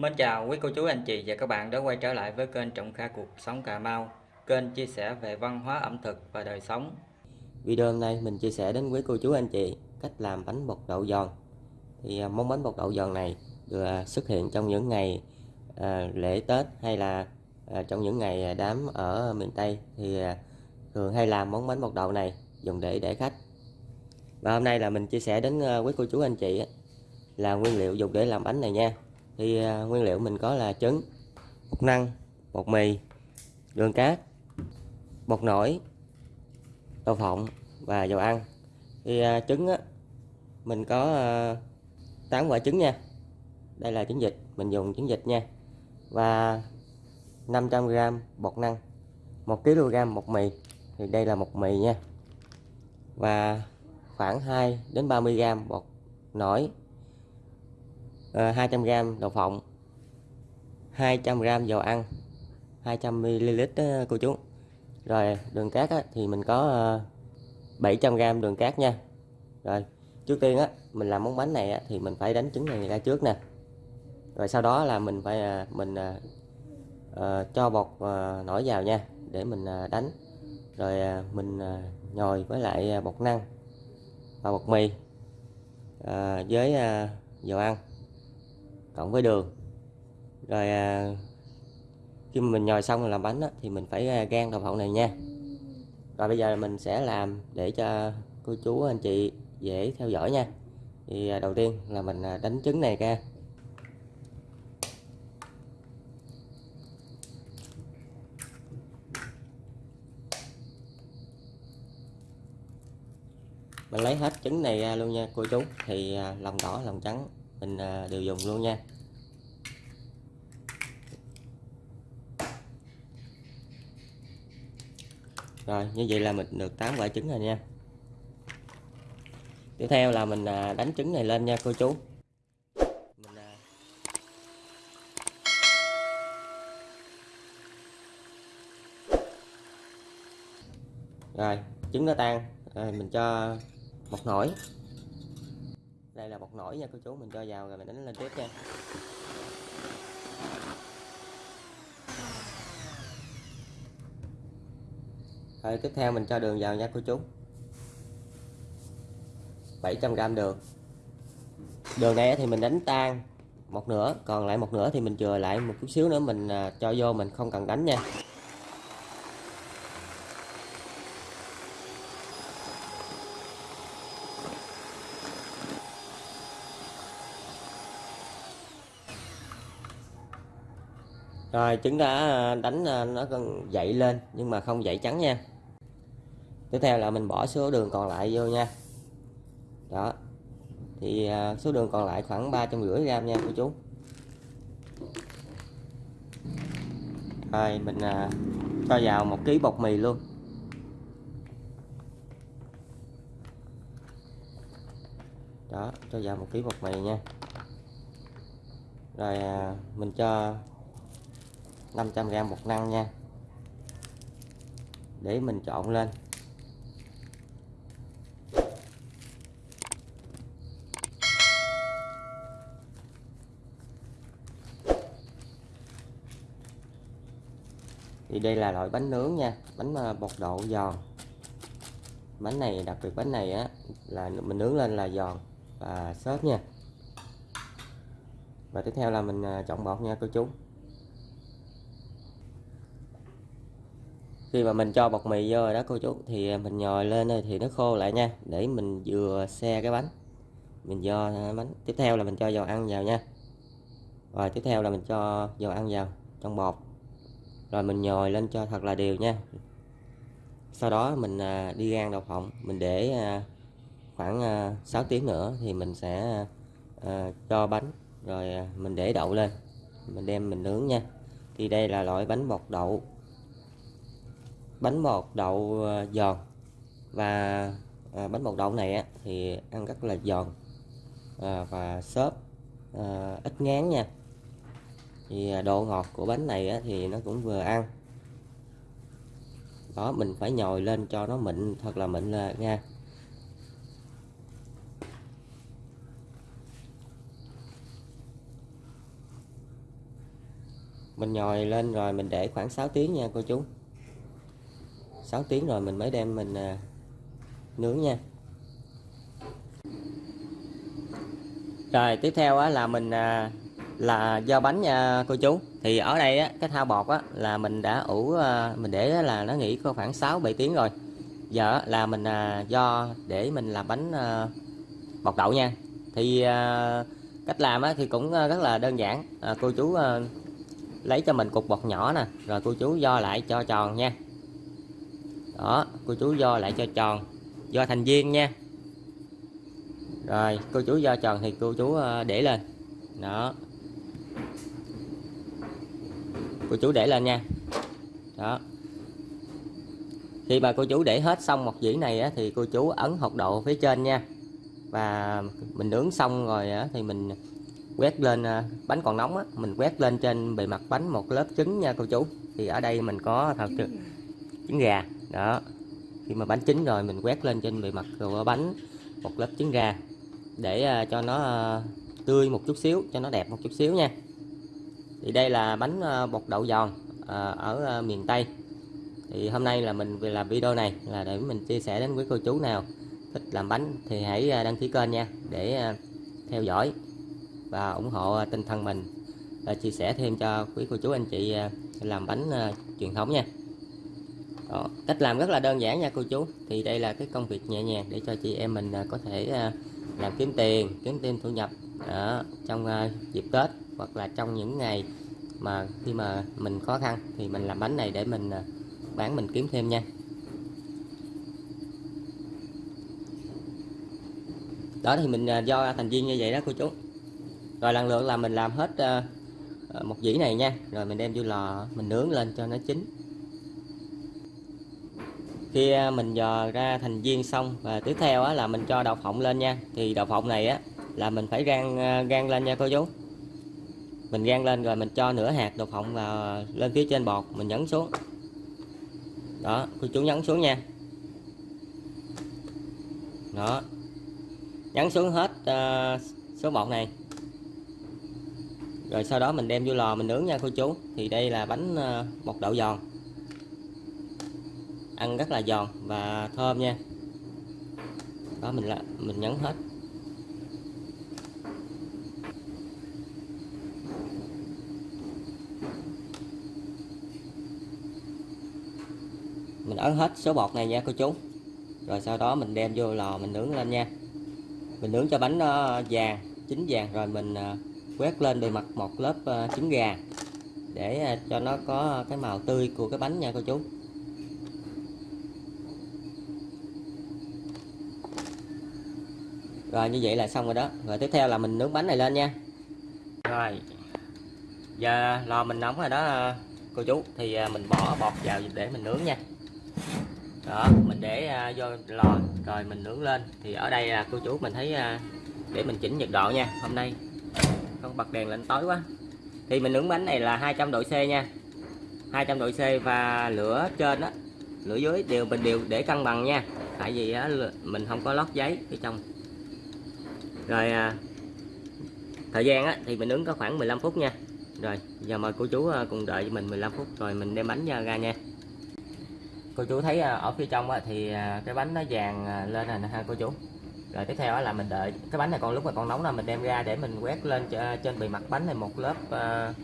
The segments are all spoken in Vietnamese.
Mến chào quý cô chú anh chị và các bạn đã quay trở lại với kênh Trọng Kha Cuộc Sống Cà Mau Kênh chia sẻ về văn hóa ẩm thực và đời sống. Video hôm nay mình chia sẻ đến quý cô chú anh chị cách làm bánh bột đậu giòn. Thì à, món bánh bột đậu giòn này được xuất hiện trong những ngày à, lễ Tết hay là à, trong những ngày à, đám ở miền Tây Thì à, thường hay làm món bánh bột đậu này dùng để để khách. Và hôm nay là mình chia sẻ đến quý cô chú anh chị là nguyên liệu dùng để làm bánh này nha thì à, nguyên liệu mình có là trứng bột năng bột mì đường cát bột nổi đậu phộng và dầu ăn. Thì à, trứng á, mình có à, 8 quả trứng nha. Đây là trứng vịt mình dùng trứng vịt nha. Và 500g bột năng 1 kg bột mì. Thì đây là bột mì nha. Và khoảng 2 đến 30g bột nổi. Ờ, 200g đậu phộng 200g dầu ăn 200ml đó, ờ, cô chú. Rồi đường cát á, thì mình có ờ, 700g đường cát nha. Rồi trước tiên á mình làm món bánh này á, thì mình phải đánh trứng này ra trước nè. Rồi sau đó là mình phải mình à, à, cho bột à, nổi vào nha để mình à, đánh. Rồi à, mình à, nhồi với lại bột năng và bột mì à, với à, dầu ăn cộng với đường. Rồi à, khi mà mình nhồi xong rồi làm bánh á, thì mình phải à, gan đậu phộng này nha. Rồi bây giờ mình sẽ làm để cho cô chú anh chị dễ theo dõi nha. Thì à, đầu tiên là mình à, đánh trứng này ra. Mình lấy hết trứng này ra luôn nha cô chú. Thì à, lòng đỏ lòng trắng mình à, đều dùng luôn nha. Rồi, như vậy là mình được 8 quả trứng rồi nha. Tiếp theo là mình à, đánh trứng này lên nha, cô chú. Mình à, rồi, trứng nó tan. Rồi, mình cho một nổi đây là bột nổi nha, cô chú. Mình cho vào rồi mình đánh lên tiếp nha. Rồi, tiếp theo mình cho đường vào nha, cô chú. 700g đường. Đường này thì mình đánh tan một nửa, còn lại một nửa thì mình chừa lại một chút xíu nữa, mình à, cho vô mình không cần đánh nha. Rồi, trứng đã à, đánh à, nó còn dậy lên, nhưng mà không dậy trắng nha. Tiếp theo là mình bỏ số đường còn lại vô nha. Đó. Thì à, số đường còn lại khoảng ba trăm rưỡi gram nha, cô chú. Rồi, mình cho vào một ký bột mì luôn. Đó, cho vào một ký bột mì nha. Rồi mình cho 500g bột năng nha. Để mình trộn lên. Thì đây là loại bánh nướng nha, bánh à, bột độ giòn. Bánh này, đặc biệt bánh này á, là mình nướng lên là giòn và xốp nha. Và tiếp theo là mình à, chọn bột nha, cô chú. Khi mà mình cho bột mì vô rồi đó cô chú, thì mình nhồi lên thì nó khô lại nha, để mình vừa xe cái bánh. Mình do bánh. Tiếp theo là mình cho dầu ăn vào nha. Rồi, tiếp theo là mình cho dầu ăn vào trong bột. Rồi, mình nhồi lên cho thật là đều nha. Sau đó mình à, đi gan đậu phộng mình để à, khoảng à, 6 tiếng nữa thì mình sẽ cho bánh. Rồi mình để đậu lên. Mình đem mình nướng nha. Thì đây là loại bánh bột đậu bánh bột đậu ờ, giòn. Và ờ, bánh bột đậu này thì ăn rất là giòn ờ, và xốp ít ngán nha. Thì độ ngọt của bánh này thì nó cũng vừa ăn. Đó, mình phải nhồi lên cho nó mịn, thật là mịn là nha. Mình nhồi lên rồi mình để khoảng 6 tiếng nha, cô chú. 6 tiếng rồi mình mới đem mình à, nướng nha. Rồi tiếp theo á, là mình à, là do bánh nha cô chú. Thì ở đây á, cái thao bột á, là mình đã ủ à, mình để là nó nghỉ có khoảng 6 7 tiếng rồi. Giờ á, là mình à, do để mình làm bánh à, bột đậu nha. Thì à, cách làm á, thì cũng à, rất là đơn giản. À, cô chú à, lấy cho mình cục bột nhỏ nè rồi cô chú do lại cho tròn nha đó cô chú do lại cho tròn do thành viên nha. Rồi cô chú do tròn thì cô chú ờ, để lên. Đó. Cô chú để lên nha. Đó. Khi mà cô chú để hết xong một dĩ này á, thì cô chú ấn hột độ phía trên nha. Và mình nướng xong rồi á, thì mình quét lên ờ, bánh còn nóng á, mình quét lên trên bề mặt bánh một lớp trứng nha cô chú. Thì ở đây mình có thật trứng, trứng gà đó. Khi mà bánh chín rồi, mình quét lên trên bề mặt của bánh, một lớp trứng gà, để à, cho nó à, tươi một chút xíu, cho nó đẹp một chút xíu nha. Thì đây là bánh à, bột đậu giòn ở miền Tây. Thì hôm nay là mình làm video này, là để mình chia sẻ đến quý cô chú nào thích làm bánh thì hãy đăng ký kênh nha, để theo dõi và ủng hộ tinh thần mình. Và chia sẻ thêm cho quý cô chú, anh chị làm bánh truyền thống nha. Đó, cách làm rất là đơn giản nha cô chú. Thì đây là cái công việc nhẹ nhàng để cho chị em mình à, có thể à, làm kiếm tiền kiếm thêm thu nhập Đó, trong dịp Tết hoặc là trong những ngày mà khi mà mình khó khăn. Thì mình làm bánh này để mình bán mình kiếm thêm nha. Đó thì mình do thành viên như vậy đó cô chú. Rồi lần lượt là mình làm hết một dĩ này nha. Rồi mình đem vô lò mình nướng lên cho nó chín khi à, mình dò ra thành viên xong và tiếp theo á, là mình cho đậu phộng lên nha. Thì đậu phộng này á là mình phải rang à, rang lên nha cô chú. Mình rang lên rồi mình cho nửa hạt đậu phộng vào lên phía trên bột mình nhấn xuống. Đó cô chú nhấn xuống nha. Đó. Nhấn xuống hết uh, số bột này. Rồi sau đó mình đem vô lò mình nướng nha cô chú. Thì đây là bánh uh, bột đậu giòn ăn rất là giòn và thơm nha. Đó, mình là mình nhấn hết. Mình ấn hết số bột này nha, cô chú. Rồi sau đó mình đem vô lò mình nướng lên nha. Mình nướng cho bánh nó vàng, chín vàng, rồi mình ờ, quét lên bề mặt một lớp ờ, trứng gà để cho nó có cái màu tươi của cái bánh nha, cô chú. Rồi như vậy là xong rồi đó. Rồi tiếp theo là mình nướng bánh này lên nha. Rồi giờ lò mình nóng rồi đó ờ, cô chú. Thì ờ, mình bỏ bột vào để mình nướng nha. Đó mình để ờ, vô lò rồi mình nướng lên. Thì ở đây là cô chú mình thấy để mình chỉnh nhiệt độ nha. Hôm nay không bật đèn lên tối quá. Thì mình nướng bánh này là 200 độ C nha. 200 độ C và lửa trên á lửa dưới đều mình đều để cân bằng nha. Tại vì á, mình không có lót giấy phía trong rồi à, thời gian á, thì mình ứng có khoảng 15 phút nha. Rồi giờ mời cô chú à, cùng đợi cho mình 15 phút rồi mình đem bánh à, ra nha. Cô chú thấy à, ở phía trong á, thì cái bánh nó vàng lên rồi nè ha cô chú. Rồi tiếp theo là mình đợi cái bánh này còn lúc mà còn nóng là mình đem ra để mình quét lên trên bề mặt bánh này một lớp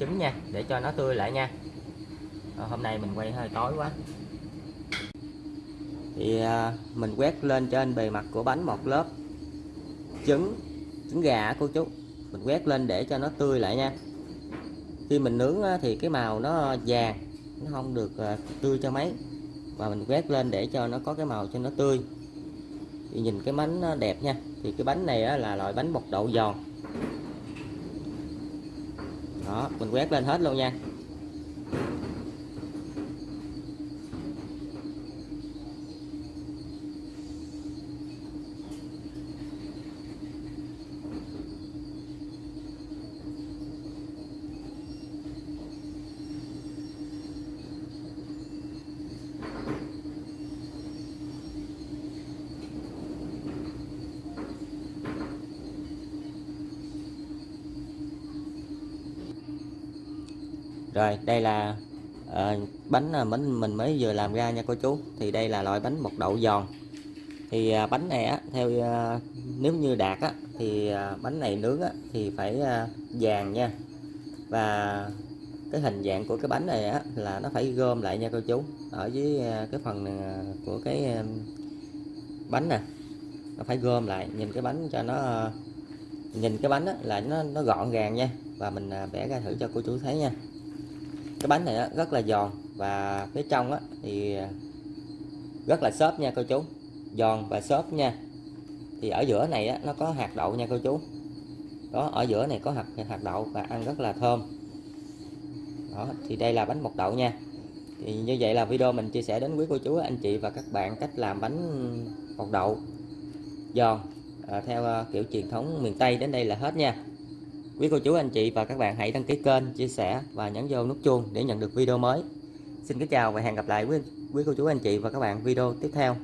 trứng nha để cho nó tươi lại nha. Rồi, hôm nay mình quay hơi tối quá. Thì mình quét lên trên bề mặt của bánh một lớp trứng trứng gà cô chú. Mình quét lên để cho nó tươi lại nha. Khi mình nướng thì cái màu nó vàng, nó không được ờ, tươi cho mấy. Và mình quét lên để cho nó có cái màu cho nó tươi. Thì nhìn cái bánh nó đẹp nha. Thì cái bánh này là loại bánh bột đậu giòn. Đó, mình quét lên hết luôn nha. Rồi đây là ờ, à, bánh mình mình mới vừa làm ra nha cô chú. Thì đây là loại bánh bột đậu giòn. Thì à, bánh này á theo à, nếu như đạt á thì à, bánh này nướng á thì phải à, vàng nha. Và cái hình dạng của cái bánh này á là nó phải gom lại nha cô chú ở dưới à, cái phần à, của cái à, bánh nè. Nó phải gom lại nhìn cái bánh cho nó à, nhìn cái bánh á, là nó nó gọn gàng nha. Và mình à, bẻ ra thử cho cô chú thấy nha cái bánh này á, rất là giòn và phía trong á, thì à, rất là xốp nha cô chú. Giòn và xốp nha. Thì ở giữa này á, nó có hạt đậu nha cô chú. Đó ở giữa này có hạt hạt đậu và ăn rất là thơm. Đó thì đây là bánh bột đậu nha. Thì như vậy là video mình chia sẻ đến quý cô chú anh chị và các bạn cách làm bánh bột đậu giòn à, theo à, kiểu truyền thống miền Tây đến đây là hết nha quý cô chú, anh chị và các bạn hãy đăng ký kênh, chia sẻ và nhấn vô nút chuông để nhận được video mới. Xin kính chào và hẹn gặp lại quý quý cô chú, anh chị và các bạn video tiếp theo.